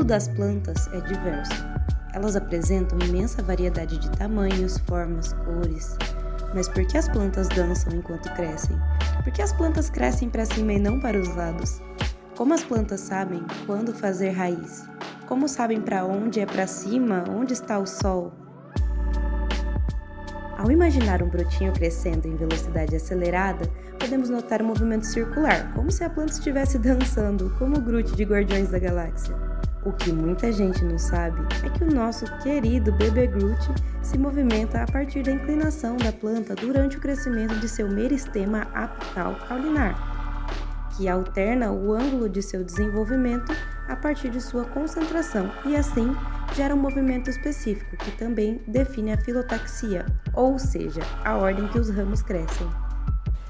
das plantas é diverso. Elas apresentam imensa variedade de tamanhos, formas, cores. Mas por que as plantas dançam enquanto crescem? Por que as plantas crescem para cima e não para os lados? Como as plantas sabem quando fazer raiz? Como sabem para onde é para cima, onde está o sol? Ao imaginar um brotinho crescendo em velocidade acelerada, podemos notar um movimento circular, como se a planta estivesse dançando, como o Groot de Guardiões da Galáxia. O que muita gente não sabe é que o nosso querido bebê Groot se movimenta a partir da inclinação da planta durante o crescimento de seu meristema apical caulinar, que alterna o ângulo de seu desenvolvimento a partir de sua concentração e assim gera um movimento específico que também define a filotaxia, ou seja, a ordem que os ramos crescem.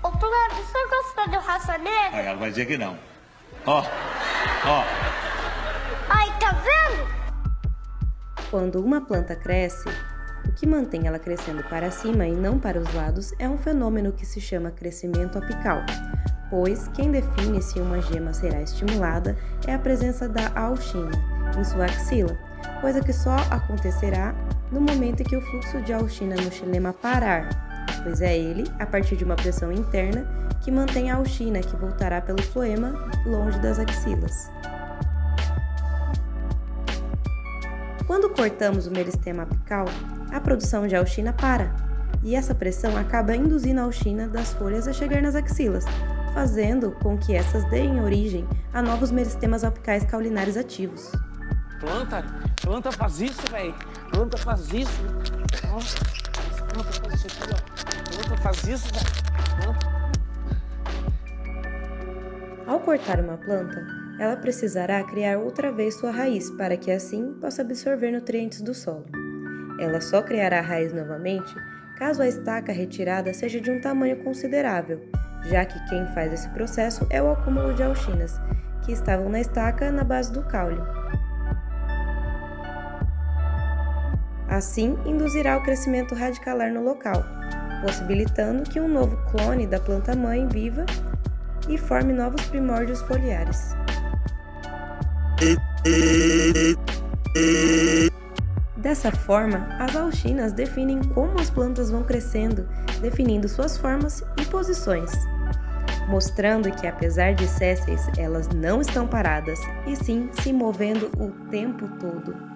Ô Plano, você gosta do raça negra? Aí ela vai dizer que não. Ó, ó. Ai, Quando uma planta cresce, o que mantém ela crescendo para cima e não para os lados é um fenômeno que se chama crescimento apical, pois quem define se uma gema será estimulada é a presença da auxina em sua axila, coisa que só acontecerá no momento em que o fluxo de auxina no xilema parar, pois é ele, a partir de uma pressão interna, que mantém a auxina que voltará pelo floema longe das axilas. Quando cortamos o meristema apical, a produção de auxina para, e essa pressão acaba induzindo a auxina das folhas a chegar nas axilas, fazendo com que essas deem origem a novos meristemas apicais caulinares ativos. Planta, planta faz isso, velho. Planta faz isso. planta faz isso aqui, ó. Planta faz isso, velho. Ao cortar uma planta, ela precisará criar outra vez sua raiz para que assim possa absorver nutrientes do solo. Ela só criará raiz novamente caso a estaca retirada seja de um tamanho considerável já que quem faz esse processo é o acúmulo de auxinas, que estavam na estaca na base do caule. Assim, induzirá o crescimento radicalar no local, possibilitando que um novo clone da planta-mãe viva e forme novos primórdios foliares. Dessa forma, as auxinas definem como as plantas vão crescendo, definindo suas formas e posições mostrando que apesar de sésseis, elas não estão paradas, e sim se movendo o tempo todo.